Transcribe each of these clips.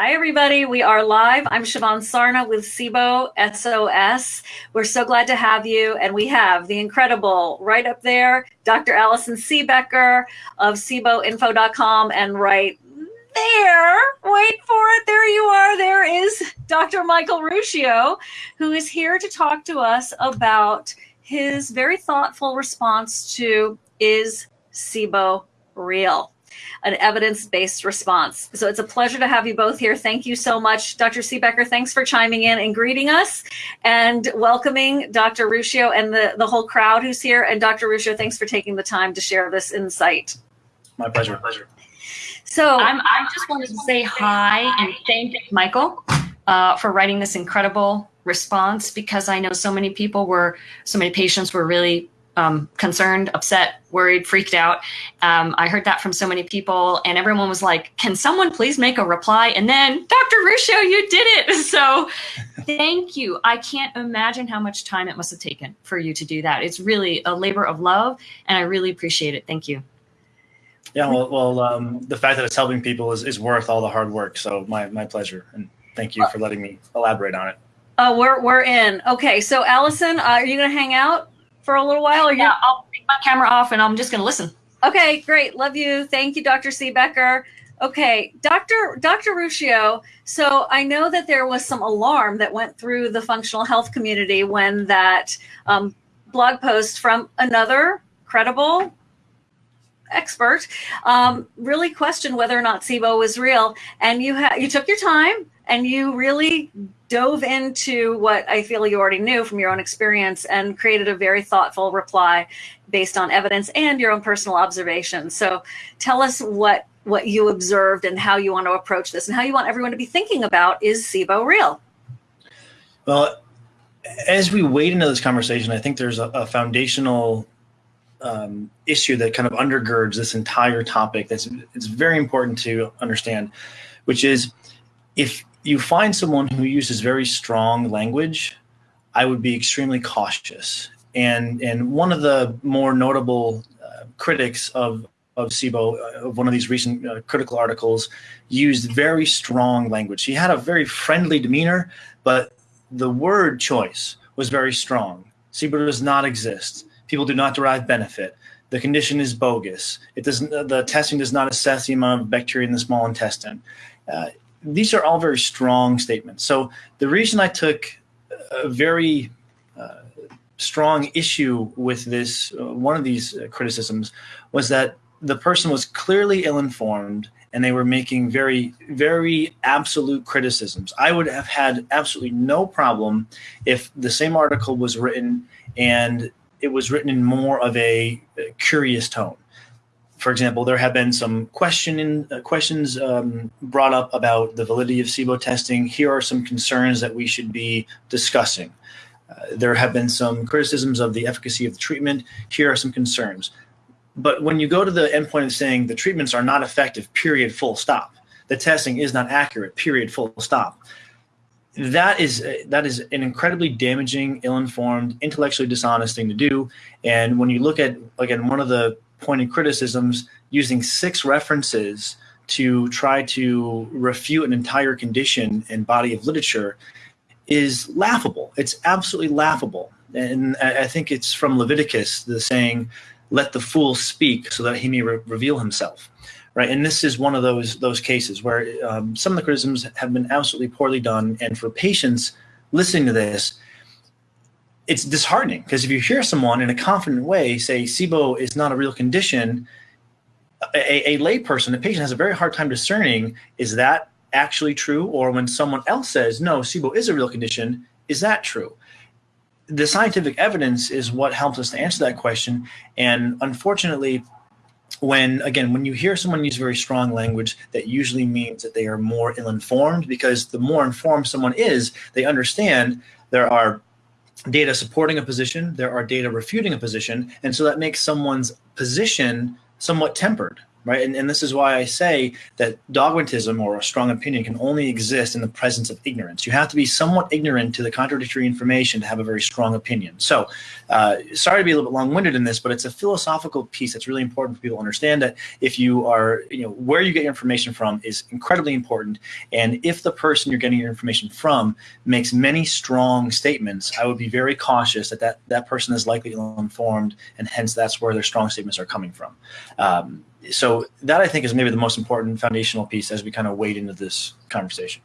Hi, everybody. We are live. I'm Siobhan Sarna with SIBO SOS. We're so glad to have you. And we have the incredible, right up there, Dr. Allison Siebecker of SIBOinfo.com. And right there, wait for it, there you are. There is Dr. Michael Ruscio, who is here to talk to us about his very thoughtful response to Is SIBO Real? An evidence-based response. So it's a pleasure to have you both here. Thank you so much. Dr. Siebecker, thanks for chiming in and greeting us and welcoming Dr. Ruscio and the, the whole crowd who's here. And Dr. Ruscio, thanks for taking the time to share this insight. My pleasure. My pleasure. So I'm, I just wanted to say hi and thank Michael uh, for writing this incredible response because I know so many people were, so many patients were really um, concerned, upset, worried, freaked out. Um, I heard that from so many people, and everyone was like, "Can someone please make a reply?" And then, Dr. Ruscio, you did it. So, thank you. I can't imagine how much time it must have taken for you to do that. It's really a labor of love, and I really appreciate it. Thank you. Yeah, well, well um, the fact that it's helping people is, is worth all the hard work. So, my my pleasure, and thank you for letting me elaborate on it. Uh, we're we're in. Okay, so Allison, uh, are you going to hang out? For a little while? Or yeah, I'll take my camera off and I'm just going to listen. Okay, great. Love you. Thank you, Dr. Siebecker. Okay, Dr. Dr. Ruscio. So I know that there was some alarm that went through the functional health community when that um, blog post from another credible expert um, really questioned whether or not SIBO was real. And you you took your time and you really dove into what I feel you already knew from your own experience and created a very thoughtful reply based on evidence and your own personal observations. So tell us what what you observed and how you want to approach this and how you want everyone to be thinking about is SIBO real? Well, as we wade into this conversation, I think there's a, a foundational um, issue that kind of undergirds this entire topic that's it's very important to understand, which is if you find someone who uses very strong language, I would be extremely cautious. And and one of the more notable uh, critics of of SIBO, uh, of one of these recent uh, critical articles, used very strong language. He had a very friendly demeanor, but the word choice was very strong. SIBO does not exist. People do not derive benefit. The condition is bogus. It doesn't. The testing does not assess the amount of bacteria in the small intestine. Uh, these are all very strong statements. So the reason I took a very uh, strong issue with this, uh, one of these criticisms, was that the person was clearly ill-informed and they were making very, very absolute criticisms. I would have had absolutely no problem if the same article was written and it was written in more of a curious tone for example, there have been some question uh, questions um, brought up about the validity of SIBO testing. Here are some concerns that we should be discussing. Uh, there have been some criticisms of the efficacy of the treatment. Here are some concerns. But when you go to the endpoint of saying the treatments are not effective, period, full stop, the testing is not accurate, period, full stop, that is uh, that is an incredibly damaging, ill-informed, intellectually dishonest thing to do. And when you look at again one of the pointed criticisms using six references to try to refute an entire condition and body of literature is laughable. It's absolutely laughable. And I think it's from Leviticus, the saying, let the fool speak so that he may re reveal himself. Right. And this is one of those those cases where um, some of the criticisms have been absolutely poorly done. And for patients listening to this, it's disheartening because if you hear someone in a confident way say SIBO is not a real condition, a, a layperson, a patient has a very hard time discerning is that actually true? Or when someone else says, no, SIBO is a real condition, is that true? The scientific evidence is what helps us to answer that question. And unfortunately, when again when you hear someone use very strong language that usually means that they are more ill-informed because the more informed someone is they understand there are data supporting a position, there are data refuting a position, and so that makes someone's position somewhat tempered, right? And, and this is why I say that dogmatism or a strong opinion can only exist in the presence of ignorance. You have to be somewhat ignorant to the contradictory information to have a very strong opinion. So, uh, sorry to be a little bit long-winded in this, but it's a philosophical piece that's really important for people to understand that if you are, you know, where you get your information from is incredibly important. And if the person you're getting your information from makes many strong statements, I would be very cautious that that, that person is likely ill-informed, and hence that's where their strong statements are coming from. Um, so that I think is maybe the most important foundational piece as we kind of wade into this conversation.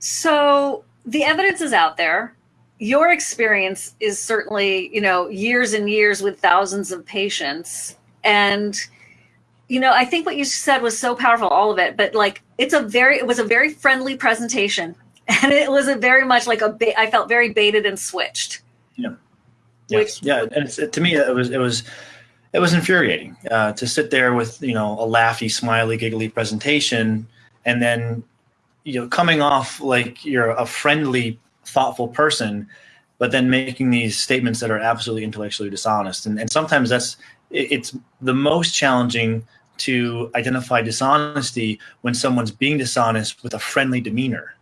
So the evidence is out there. Your experience is certainly, you know, years and years with thousands of patients. And, you know, I think what you said was so powerful, all of it, but like it's a very, it was a very friendly presentation. And it was a very much like a, I felt very baited and switched. Yeah. Yes. Which, yeah. And to me, it was, it was, it was infuriating uh, to sit there with you know a laughy, smiley, giggly presentation, and then you know coming off like you're a friendly, thoughtful person, but then making these statements that are absolutely intellectually dishonest. And, and sometimes that's it's the most challenging to identify dishonesty when someone's being dishonest with a friendly demeanor.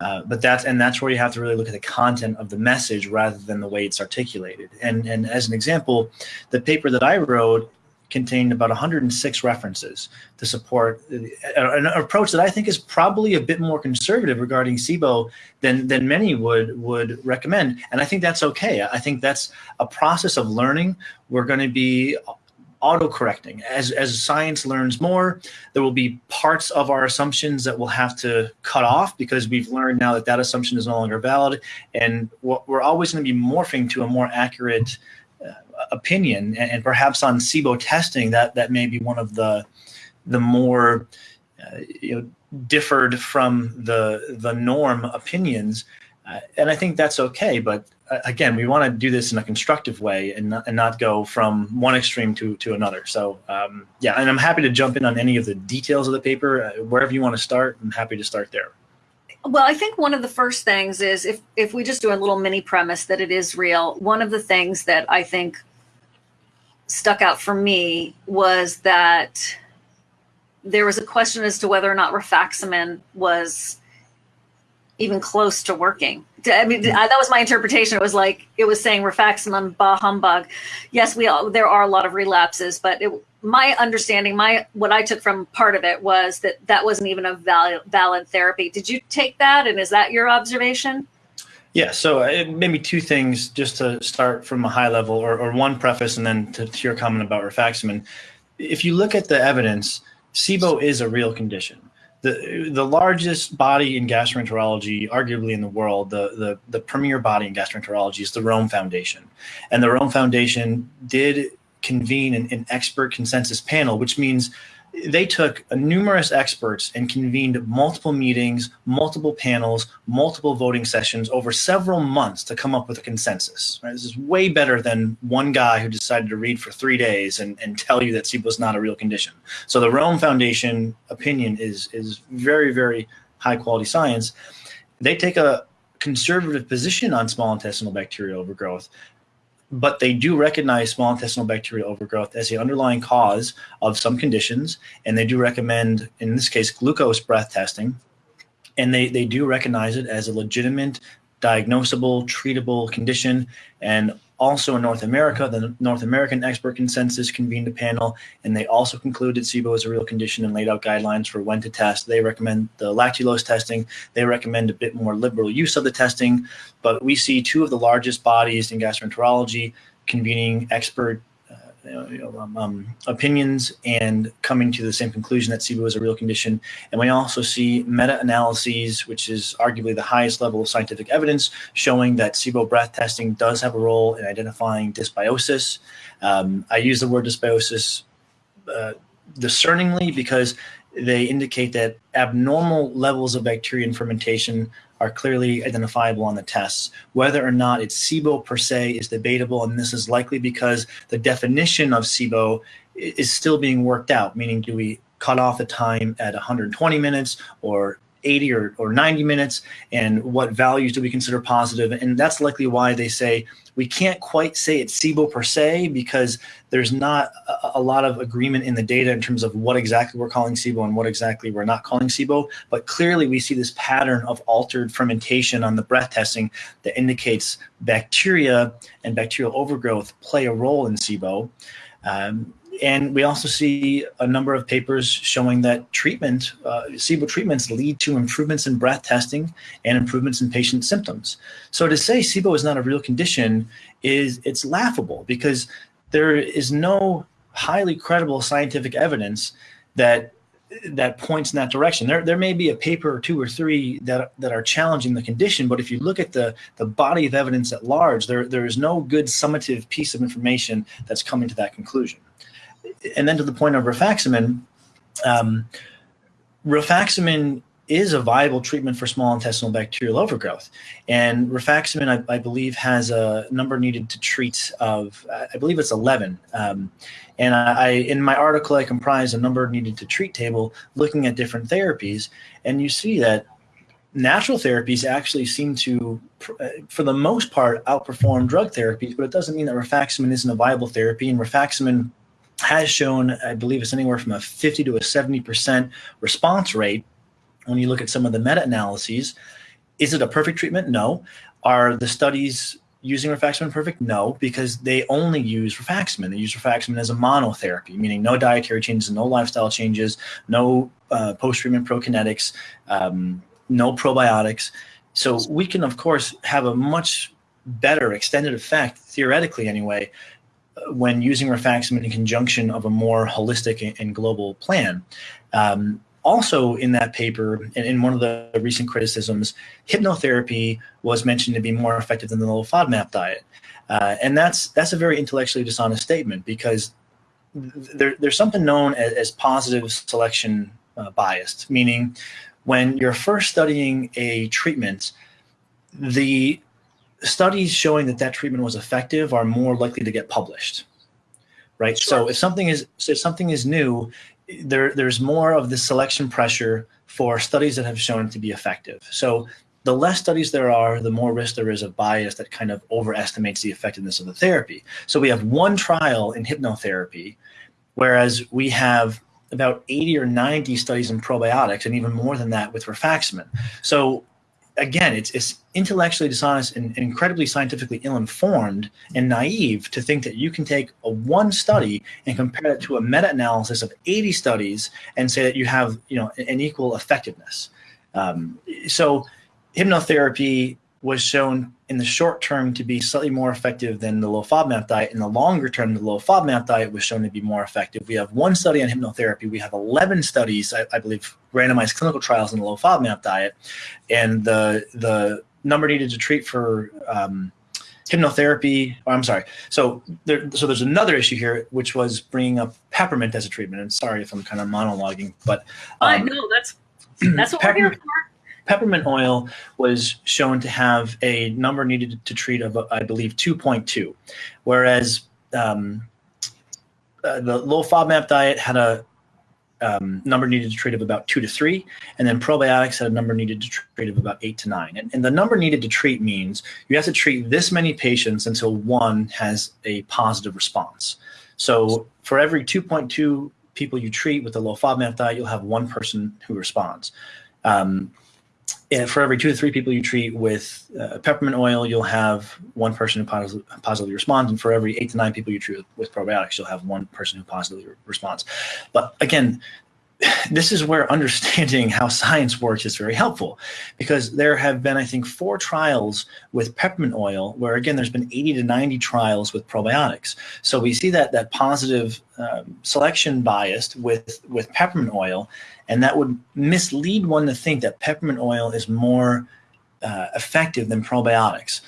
Uh, but that's and that's where you have to really look at the content of the message rather than the way it's articulated. And and as an example, the paper that I wrote contained about 106 references to support an approach that I think is probably a bit more conservative regarding SIBO than than many would would recommend. And I think that's okay. I think that's a process of learning. We're going to be auto-correcting. As, as science learns more, there will be parts of our assumptions that we'll have to cut off because we've learned now that that assumption is no longer valid. And we're always going to be morphing to a more accurate uh, opinion. And, and, perhaps on SIBO testing, that, that may be one of the, the more uh, you know, differed from the, the norm opinions. Uh, and I think that's okay, but again, we want to do this in a constructive way and not, and not go from one extreme to, to another. So um, yeah, and I'm happy to jump in on any of the details of the paper. Uh, wherever you want to start, I'm happy to start there. Well, I think one of the first things is if, if we just do a little mini premise that it is real, one of the things that I think stuck out for me was that there was a question as to whether or not rifaximin was even close to working. I mean, that was my interpretation. It was like it was saying rifaximin, bah humbug. Yes, we all, there are a lot of relapses, but it, my understanding, my what I took from part of it was that that wasn't even a valid, valid therapy. Did you take that, and is that your observation? Yeah, so uh, maybe two things just to start from a high level, or, or one preface, and then to, to your comment about rifaximin. If you look at the evidence, SIBO is a real condition the the largest body in gastroenterology, arguably in the world, the the the premier body in gastroenterology is the Rome Foundation, and the Rome Foundation did convene an, an expert consensus panel, which means they took numerous experts and convened multiple meetings, multiple panels, multiple voting sessions over several months to come up with a consensus. Right? This is way better than one guy who decided to read for three days and, and tell you that SIBO is not a real condition. So the Rome Foundation opinion is, is very, very high quality science. They take a conservative position on small intestinal bacterial overgrowth, but they do recognize small intestinal bacterial overgrowth as the underlying cause of some conditions, and they do recommend, in this case, glucose breath testing, and they, they do recognize it as a legitimate, diagnosable, treatable condition, and also in North America, the North American expert consensus convened a panel, and they also concluded SIBO is a real condition and laid out guidelines for when to test. They recommend the lactulose testing. They recommend a bit more liberal use of the testing, but we see two of the largest bodies in gastroenterology convening expert um, um, opinions and coming to the same conclusion that SIBO is a real condition. And we also see meta-analyses, which is arguably the highest level of scientific evidence, showing that SIBO breath testing does have a role in identifying dysbiosis. Um, I use the word dysbiosis uh, discerningly because they indicate that abnormal levels of bacteria and fermentation are clearly identifiable on the tests. Whether or not it's SIBO per se is debatable, and this is likely because the definition of SIBO is still being worked out, meaning do we cut off the time at 120 minutes or 80 or, or 90 minutes and what values do we consider positive and that's likely why they say we can't quite say it's SIBO per se because there's not a, a, lot of agreement in the data in terms of what exactly we're calling SIBO and what exactly we're not calling SIBO. But clearly we see this pattern of altered fermentation on the breath testing that indicates bacteria and bacterial overgrowth play a role in SIBO. Um, and we also see a number of papers showing that treatment, uh, SIBO treatments lead to improvements in breath testing and improvements in patient symptoms. So to say SIBO is not a real condition is it's laughable because there is no highly credible scientific evidence that that points in that direction. There, there may be a paper or two or three that that are challenging the condition, but if you look at the the body of evidence at large, there there is no good summative piece of information that's coming to that conclusion and then to the point of rifaximin, um, rifaximin is a viable treatment for small intestinal bacterial overgrowth. And rifaximin, I, I believe, has a number needed to treat of, I believe it's 11. Um, and I, in my article, I comprise a number needed to treat table looking at different therapies. And you see that natural therapies actually seem to, for the most part, outperform drug therapies, but it doesn't mean that rifaximin isn't a viable therapy. And rifaximin has shown, I believe it's anywhere from a 50 to a 70% response rate when you look at some of the meta-analyses. Is it a perfect treatment? No. Are the studies using rifaximin perfect? No, because they only use rifaximin. They use rifaximin as a monotherapy, meaning no dietary changes, no lifestyle changes, no uh, post-treatment prokinetics, um, no probiotics. So we can, of course, have a much better extended effect, theoretically anyway, when using rifaximin in conjunction of a more holistic and global plan. Um, also in that paper, and in one of the recent criticisms, hypnotherapy was mentioned to be more effective than the low FODMAP diet. Uh, and that's that's a very intellectually dishonest statement because there, there's something known as, as positive selection uh, bias, meaning when you're first studying a treatment, the studies showing that that treatment was effective are more likely to get published right? Sure. so if something is if something is new there there's more of the selection pressure for studies that have shown it to be effective. So the less studies there are the more risk there is of bias that kind of overestimates the effectiveness of the therapy. So we have one trial in hypnotherapy whereas we have about 80 or 90 studies in probiotics and even more than that with rifaximin. So again, it's, it's intellectually dishonest and incredibly scientifically ill-informed and naive to think that you can take a one study and compare it to a meta-analysis of 80 studies and say that you have you know an equal effectiveness. Um, so hypnotherapy was shown in the short term to be slightly more effective than the low FODMAP diet. In the longer term, the low FODMAP diet was shown to be more effective. We have one study on hypnotherapy. We have 11 studies, I, I believe, randomized clinical trials in the low FODMAP diet. And the, the number needed to treat for um, hypnotherapy, oh, I'm sorry. So there, so there's another issue here, which was bringing up peppermint as a treatment. And sorry if I'm kind of monologuing, but um, I know that's that's what we're here for peppermint oil was shown to have a number needed to treat of, I believe, 2.2, whereas um, uh, the low FODMAP diet had a um, number needed to treat of about two to three, and then probiotics had a number needed to treat of about eight to nine. And, and the number needed to treat means you have to treat this many patients until one has a positive response. So for every 2.2 people you treat with the low FODMAP diet, you'll have one person who responds. Um, for every two to three people you treat with uh, peppermint oil, you'll have one person who positively, positively responds, and for every eight to nine people you treat with, with probiotics, you'll have one person who positively responds. But again, this is where understanding how science works is very helpful because there have been, I think, four trials with peppermint oil where, again, there's been 80 to 90 trials with probiotics. So we see that that positive um, selection biased with, with peppermint oil, and that would mislead one to think that peppermint oil is more uh, effective than probiotics.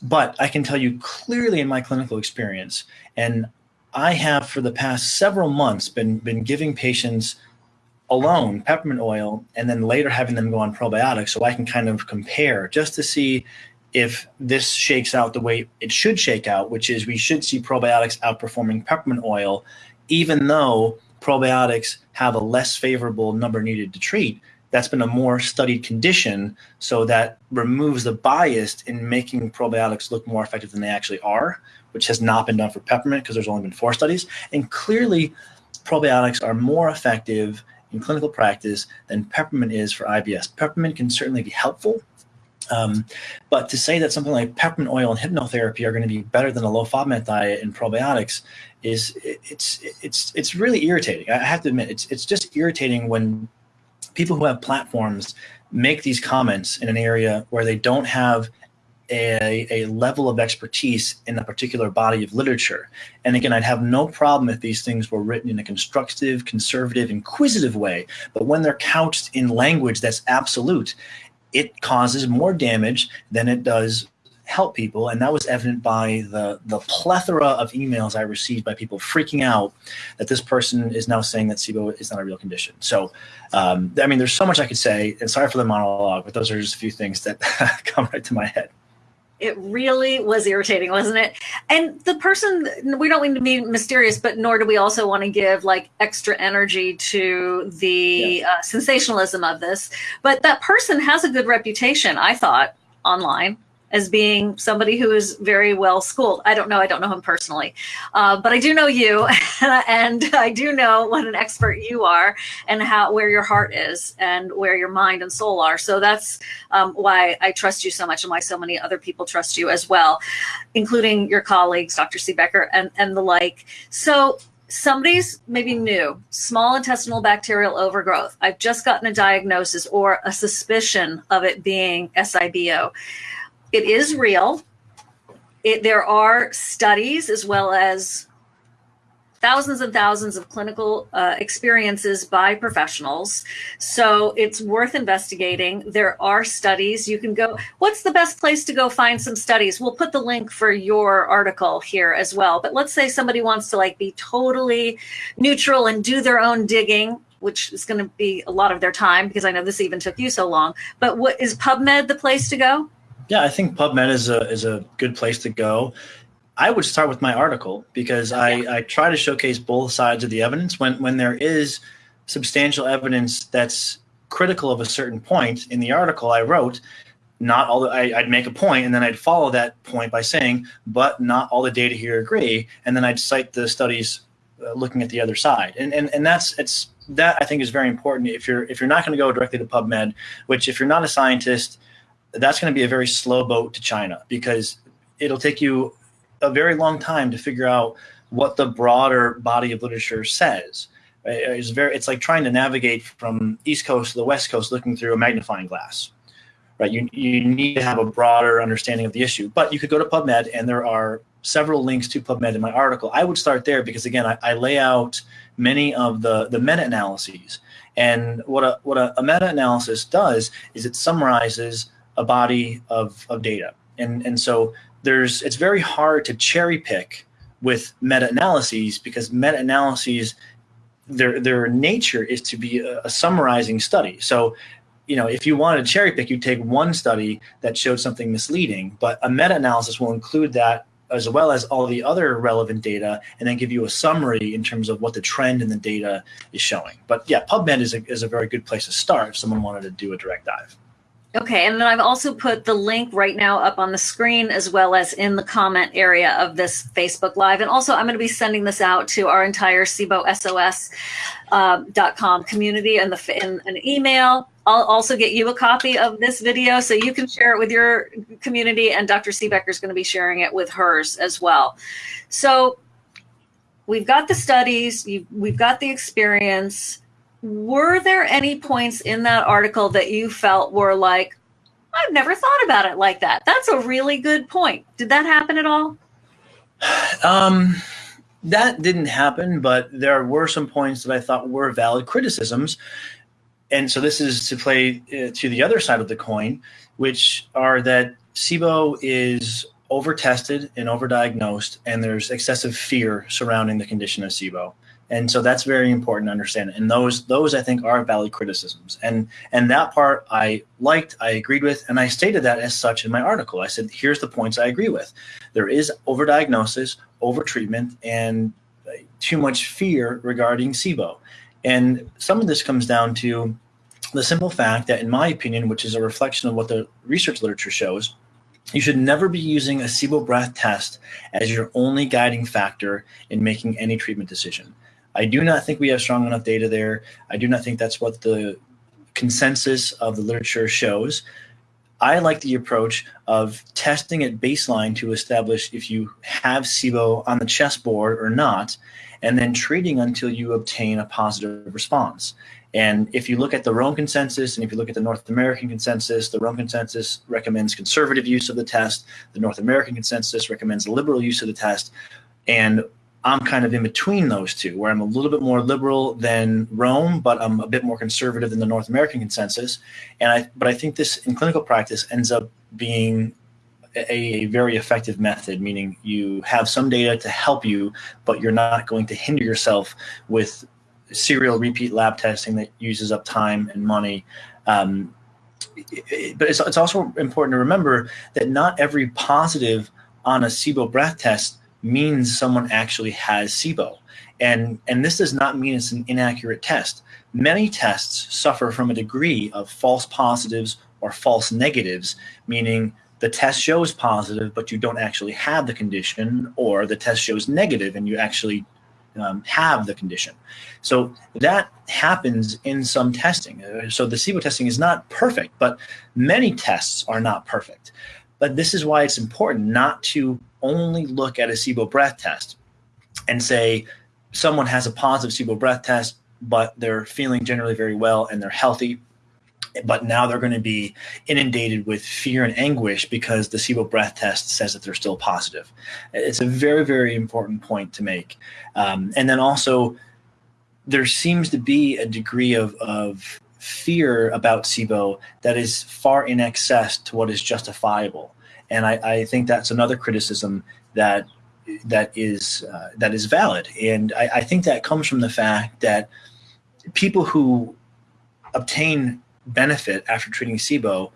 But I can tell you clearly in my clinical experience, and I have for the past several months been, been giving patients alone, peppermint oil, and then later having them go on probiotics so I can kind of compare just to see if this shakes out the way it should shake out, which is we should see probiotics outperforming peppermint oil, even though probiotics have a less favorable number needed to treat. that's been a more studied condition, so that removes the bias in making probiotics look more effective than they actually are, which has not been done for peppermint because there's only been four studies. And clearly, probiotics are more effective in clinical practice than peppermint is for IBS. Peppermint can certainly be helpful, um, but to say that something like peppermint oil and hypnotherapy are going to be better than a low FODMAP diet and probiotics is it's it's it's really irritating. I have to admit, it's it's just irritating when people who have platforms make these comments in an area where they don't have a, a level of expertise in a particular body of literature. And again, I'd have no problem if these things were written in a constructive, conservative, inquisitive way. But when they're couched in language that's absolute, it causes more damage than it does help people. And that was evident by the, the plethora of emails I received by people freaking out that this person is now saying that SIBO is not a real condition. So, um, I mean, there's so much I could say, and sorry for the monologue, but those are just a few things that come right to my head. It really was irritating, wasn't it? And the person, we don't mean to be mysterious, but nor do we also want to give like extra energy to the yeah. uh, sensationalism of this. But that person has a good reputation, I thought, online as being somebody who is very well schooled. I don't know. I don't know him personally, uh, but I do know you, and I do know what an expert you are, and how where your heart is, and where your mind and soul are. So that's um, why I trust you so much, and why so many other people trust you as well, including your colleagues, Dr. Siebecker, and and the like. So somebody's maybe new, small intestinal bacterial overgrowth. I've just gotten a diagnosis or a suspicion of it being SIBO it is real. It, there are studies as well as thousands and thousands of clinical uh, experiences by professionals. So it's worth investigating. There are studies you can go. What's the best place to go find some studies? We'll put the link for your article here as well. But let's say somebody wants to like be totally neutral and do their own digging which is going to be a lot of their time because I know this even took you so long. But what is PubMed the place to go? Yeah, I think PubMed is a is a good place to go. I would start with my article because I, I try to showcase both sides of the evidence. When when there is substantial evidence that's critical of a certain point in the article I wrote, not all the, I, would make a point and then I'd follow that point by saying, but not all the data here agree, and then I'd cite the studies uh, looking at the other side, and and and that's it's that I think is very important. If you're if you're not going to go directly to PubMed, which if you're not a scientist that's going to be a very slow boat to China because it'll take you a very long time to figure out what the broader body of literature says. It's very it's like trying to navigate from East Coast to the West Coast looking through a magnifying glass. Right? You you need to have a broader understanding of the issue. But you could go to PubMed and there are several links to PubMed in my article. I would start there because again, I, I lay out many of the the meta-analyses. And what a what a, a meta-analysis does is it summarizes a body of, of data. And, and so there's it's very hard to cherry pick with meta-analyses because meta-analyses their their nature is to be a, a, summarizing study. So, you know, if you wanted to cherry pick, you'd take one study that showed something misleading, but a meta-analysis will include that as well as all the other relevant data and then give you a summary in terms of what the trend in the data is showing. But yeah, PubMed is a, is a very good place to start if someone wanted to do a direct dive. Okay, and then I've also put the link right now up on the screen as well as in the comment area of this Facebook Live. And also, I'm going to be sending this out to our entire SIBOSOS.com uh, community and the in an email. I'll also get you a copy of this video so you can share it with your community, and Dr. Siebecker is going to be sharing it with hers as well. So we've got the studies, we've got the experience were there any points in that article that you felt were like, I've never thought about it like that? That's a really good point. Did that happen at all? Um, that didn't happen, but there were some points that I thought were valid criticisms. And so this is to play uh, to the other side of the coin, which are that SIBO is over-tested and over-diagnosed, and there's excessive fear surrounding the condition of SIBO and so that's very important to understand. And those those i think are valid criticisms. And and that part i liked i agreed with and i stated that as such in my article. I said here's the points i agree with. There is overdiagnosis overtreatment and uh, too much fear regarding sibo. And some of this comes down to the simple fact that, in my opinion, which is a reflection of what the research literature shows, you should never be using a SIBO breath test as your only guiding factor in making any treatment decision. I do not think we have strong enough data there. I do not think that's what the consensus of the literature shows. I like the approach of testing at baseline to establish if you have SIBO on the chessboard or not, and then treating until you obtain a positive response. And if you look at the Rome consensus and if you look at the North American consensus, the Rome consensus recommends conservative use of the test. The North American consensus recommends liberal use of the test. And I'm kind of in between those two, where I'm a little bit more liberal than Rome, but I'm a bit more conservative than the North American consensus. And I, but I think this in clinical practice ends up being a, very effective method, meaning you have some data to help you, but you're not going to hinder yourself with serial repeat lab testing that uses up time and money. Um, but it's, it's also important to remember that not every positive on a SIBO breath test means someone actually has SIBO. And, and this does not mean it's an inaccurate test. Many tests suffer from a degree of false positives or false negatives, meaning the test shows positive, but you don't actually have the condition, or the test shows negative and you actually um, have the condition. So that happens in some testing. Uh, so the SIBO testing is not perfect, but many tests are not perfect. But this is why it's important not to only look at a SIBO breath test and say someone has a positive SIBO breath test, but they're feeling generally very well and they're healthy but now they're going to be inundated with fear and anguish because the SIBO breath test says that they're still positive. It's a very, very important point to make. Um, and then also, there seems to be a degree of, of fear about SIBO that is far in excess to what is justifiable. And I, I think that's another criticism that that is uh, that is valid. And I, I think that comes from the fact that people who obtain benefit after treating SIBO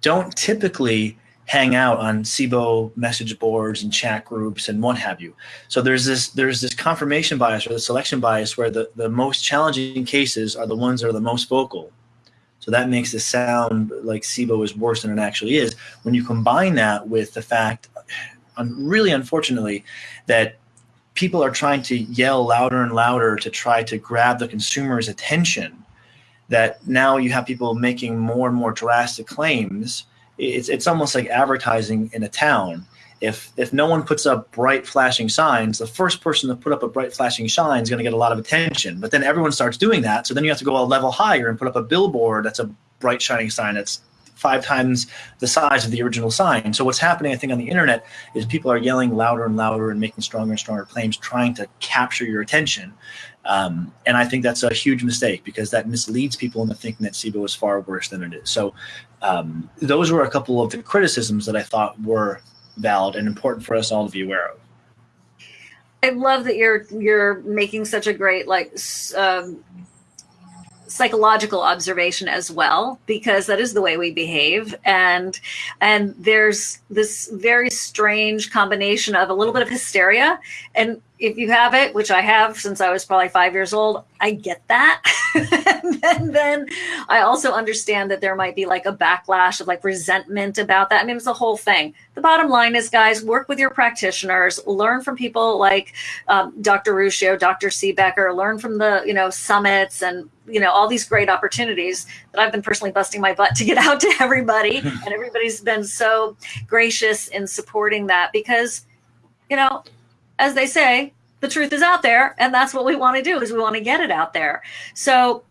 don't typically hang out on SIBO message boards and chat groups and what have you. So there's this there's this confirmation bias or the selection bias where the, the most challenging cases are the ones that are the most vocal. So that makes it sound like SIBO is worse than it actually is. When you combine that with the fact, really unfortunately, that people are trying to yell louder and louder to try to grab the consumer's attention that now you have people making more and more drastic claims. It's, it's almost like advertising in a town. If, if no one puts up bright flashing signs, the first person to put up a bright flashing sign is going to get a lot of attention. But then everyone starts doing that. So then you have to go a level higher and put up a billboard that's a bright shining sign that's five times the size of the original sign. So what's happening, I think, on the internet is people are yelling louder and louder and making stronger and stronger claims, trying to capture your attention. Um, and I think that's a huge mistake because that misleads people into thinking that SIBO is far worse than it is. So um, those were a couple of the criticisms that I thought were valid and important for us all to be aware of. I love that you're you're making such a great like um, psychological observation as well because that is the way we behave and and there's this very strange combination of a little bit of hysteria and if you have it which i have since i was probably five years old i get that. And then i also understand that there might be like a backlash of like resentment about that. I mean it's a whole thing. The bottom line is guys work with your practitioners learn from people like um, dr ruscio dr Siebecker learn from the you know summits and you know all these great opportunities that I've been personally busting my butt to get out to everybody, and everybody's been so gracious in supporting that because, you know, as they say, the truth is out there, and that's what we want to do is we want to get it out there. So,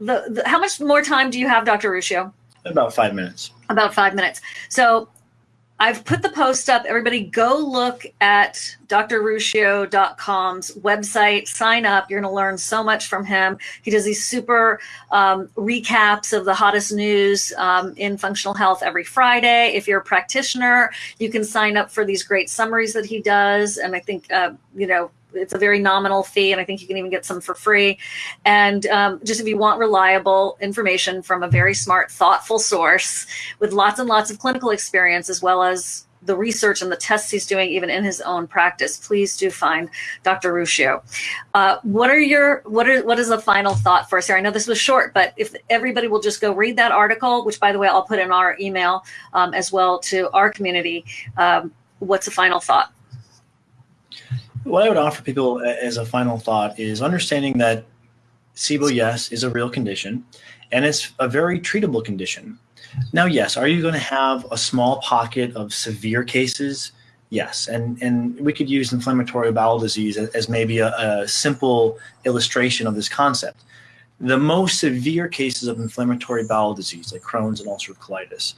the, the how much more time do you have, Dr. Ruscio? About five minutes. About five minutes. So I've put the post up. Everybody go look at drruscio.com's website, sign up. You're going to learn so much from him. He does these super um, recaps of the hottest news um, in functional health every Friday. If you're a practitioner, you can sign up for these great summaries that he does. And I think, uh, you know, it's a very nominal fee, and I think you can even get some for free. And um, just if you want reliable information from a very smart, thoughtful source with lots and lots of clinical experience, as well as the research and the tests he's doing even in his own practice, please do find Dr. Ruscio. Uh, what are your what are what is the final thought for us here? I know this was short, but if everybody will just go read that article, which by the way I'll put in our email um, as well to our community. Um, what's the final thought? What I would offer people uh, as a final thought is understanding that SIBO, yes, is a real condition, and it's a very treatable condition. Now, yes, are you going to have a small pocket of severe cases? Yes, and and we could use inflammatory bowel disease as, maybe a, a simple illustration of this concept. The most severe cases of inflammatory bowel disease, like Crohn's and ulcerative colitis,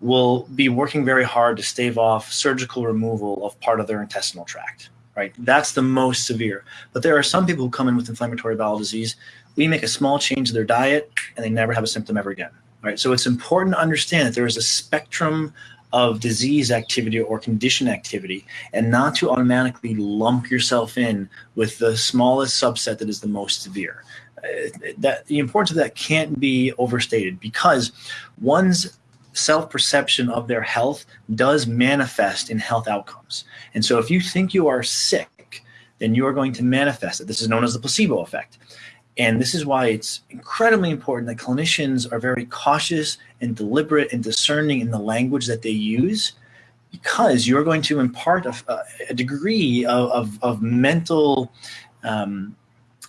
will be working very hard to stave off surgical removal of part of their intestinal tract right? That's the most severe. But there are some people who come in with inflammatory bowel disease. We make a small change to their diet and they never have a symptom ever again, right? So it's important to understand that there is a spectrum of disease activity or condition activity and not to automatically lump yourself in with the smallest subset that is the most severe. Uh, that the importance of that can't be overstated because one's self-perception of their health does manifest in health outcomes. And so if you think you are sick, then you are going to manifest it. This is known as the placebo effect. And this is why it's incredibly important that clinicians are very cautious and deliberate and discerning in the language that they use because you're going to impart a, a degree of, of, of mental um,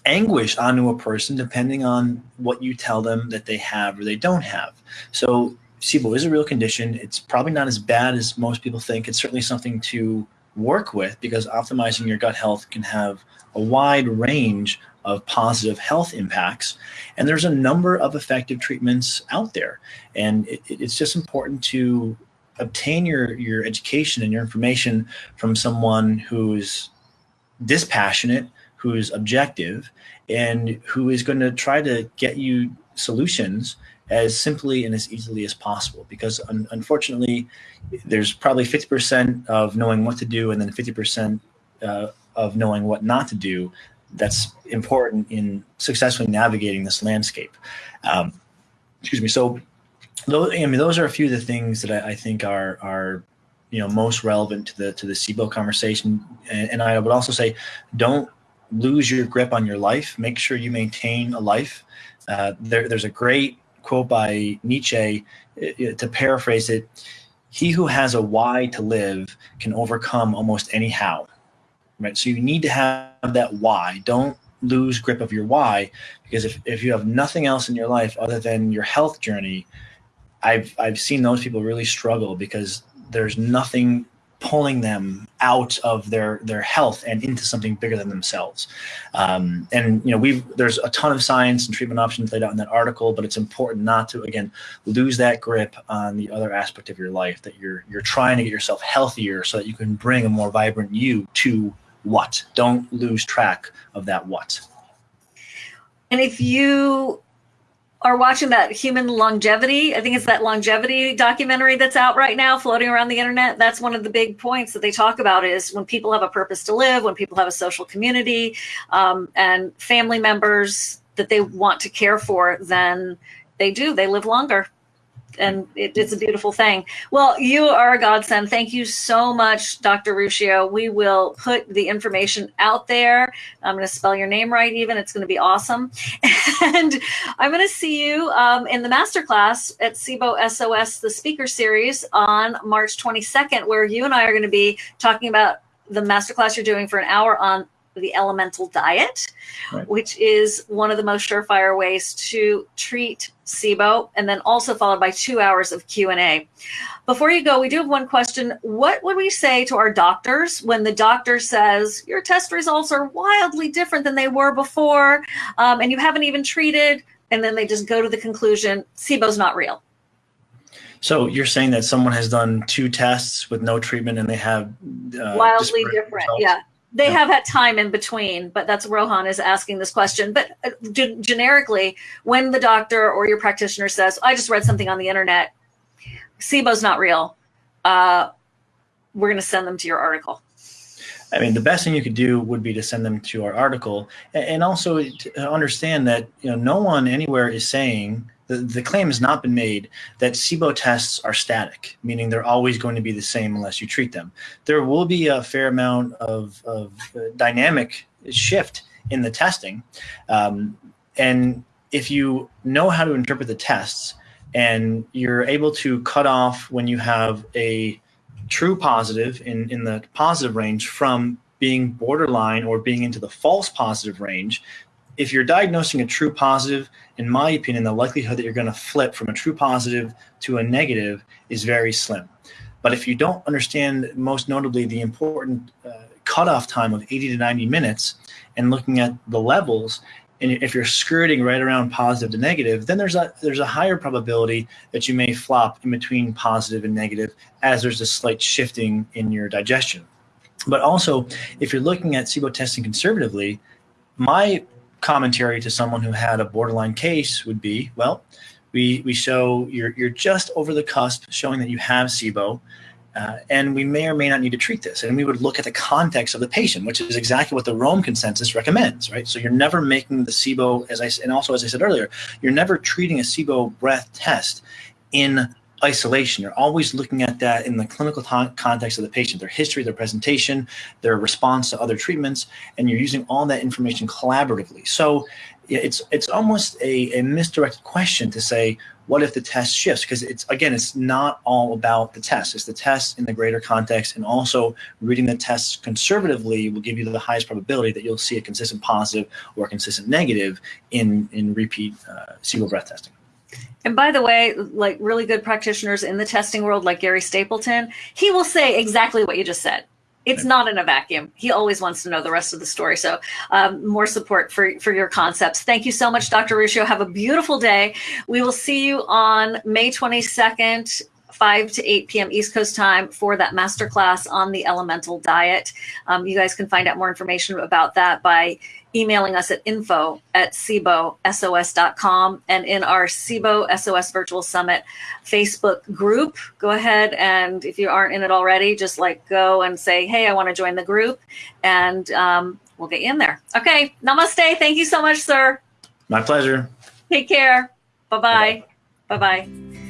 anguish onto a person depending on what you tell them that they have or they don't have. So SIBO is a real condition. It's probably not as bad as most people think. It's certainly something to work with because optimizing your gut health can have a wide range of positive health impacts. And there's a number of effective treatments out there. And it, it's just important to obtain your, your education and your information from someone who's dispassionate, who's objective, and who is going to try to get you solutions as simply and as easily as possible because un unfortunately there's probably 50% of knowing what to do and then 50% uh, of knowing what not to do that's important in successfully navigating this landscape. Um, excuse me. So those, I mean those are a few of the things that I, I think are are you know most relevant to the to the SIBO conversation. And, and I would also say don't lose your grip on your life. Make sure you maintain a life. Uh, there, there's a great quote by Nietzsche, uh, to paraphrase it, he who has a why to live can overcome almost any how. Right. So you need to have that why. Don't lose grip of your why because if, if you have nothing else in your life other than your health journey, I've I've seen those people really struggle because there's nothing pulling them out of their their health and into something bigger than themselves. Um, and you know, we've there's a ton of science and treatment options laid out in that article, but it's important not to again lose that grip on the other aspect of your life that you're you're trying to get yourself healthier so that you can bring a more vibrant you to what. Don't lose track of that what. And if you are watching that human longevity. I think it's that longevity documentary that's out right now, floating around the internet. That's one of the big points that they talk about is when people have a purpose to live, when people have a social community um, and family members that they want to care for, then they do. They live longer and it, it's a beautiful thing. Well, you are a godsend. Thank you so much, Dr. Ruscio. We will put the information out there. I'm going to spell your name right, even. It's going to be awesome. And I'm going to see you um, in the masterclass at SIBO SOS, the speaker series on March 22nd, where you and I are going to be talking about the masterclass you're doing for an hour on the elemental diet, right. which is one of the most surefire ways to treat SIBO, and then also followed by two hours of Q&A. Before you go, we do have one question. What would we say to our doctors when the doctor says, your test results are wildly different than they were before, um, and you haven't even treated, and then they just go to the conclusion, SIBO's not real? So you're saying that someone has done two tests with no treatment and they have uh, wildly different, results? yeah they have had time in between, but that's Rohan is asking this question. But uh, generically, when the doctor or your practitioner says, I just read something on the internet, SIBO's not real, uh, we're going to send them to your article. I mean, the best thing you could do would be to send them to our article and also to understand that, you know, no one anywhere is saying the, the claim has not been made that SIBO tests are static, meaning they're always going to be the same unless you treat them. There will be a fair amount of, of uh, dynamic shift in the testing. Um, and if you know how to interpret the tests and you're able to cut off when you have a true positive in, in the positive range from being borderline or being into the false positive range, if you're diagnosing a true positive, in my opinion, the likelihood that you're going to flip from a true positive to a negative is very slim. But if you don't understand, most notably, the important uh, cutoff time of 80 to 90 minutes and looking at the levels, and if you're skirting right around positive to negative, then there's a there's a higher probability that you may flop in between positive and negative as there's a slight shifting in your digestion. But also, if you're looking at SIBO testing conservatively, my commentary to someone who had a borderline case would be, well, we, we show you're, you're just over the cusp, showing that you have SIBO, uh, and we may or may not need to treat this. And we would look at the context of the patient, which is exactly what the Rome consensus recommends, right? So you're never making the SIBO, as I and also as I said earlier, you're never treating a SIBO breath test in isolation. You're always looking at that in the clinical context of the patient, their history, their presentation, their response to other treatments, and you're using all that information collaboratively. So it's it's almost a, a misdirected question to say, what if the test shifts? Because it's again, it's not all about the test. It's the test in the greater context, and also reading the tests conservatively will give you the highest probability that you'll see a consistent positive or a consistent negative in in repeat uh, SIBO breath testing. And by the way, like really good practitioners in the testing world, like Gary Stapleton, he will say exactly what you just said. It's not in a vacuum. He always wants to know the rest of the story. So um, more support for, for your concepts. Thank you so much, Dr. Ruscio. Have a beautiful day. We will see you on May 22nd 5 to 8 p.m. East Coast time for that masterclass on the elemental diet. Um, you guys can find out more information about that by emailing us at info at sibosos.com and in our SIBO SOS Virtual Summit Facebook group. Go ahead and if you aren't in it already, just like go and say, hey, I want to join the group and um, we'll get you in there. Okay. Namaste. Thank you so much, sir. My pleasure. Take care. Bye-bye. Bye-bye.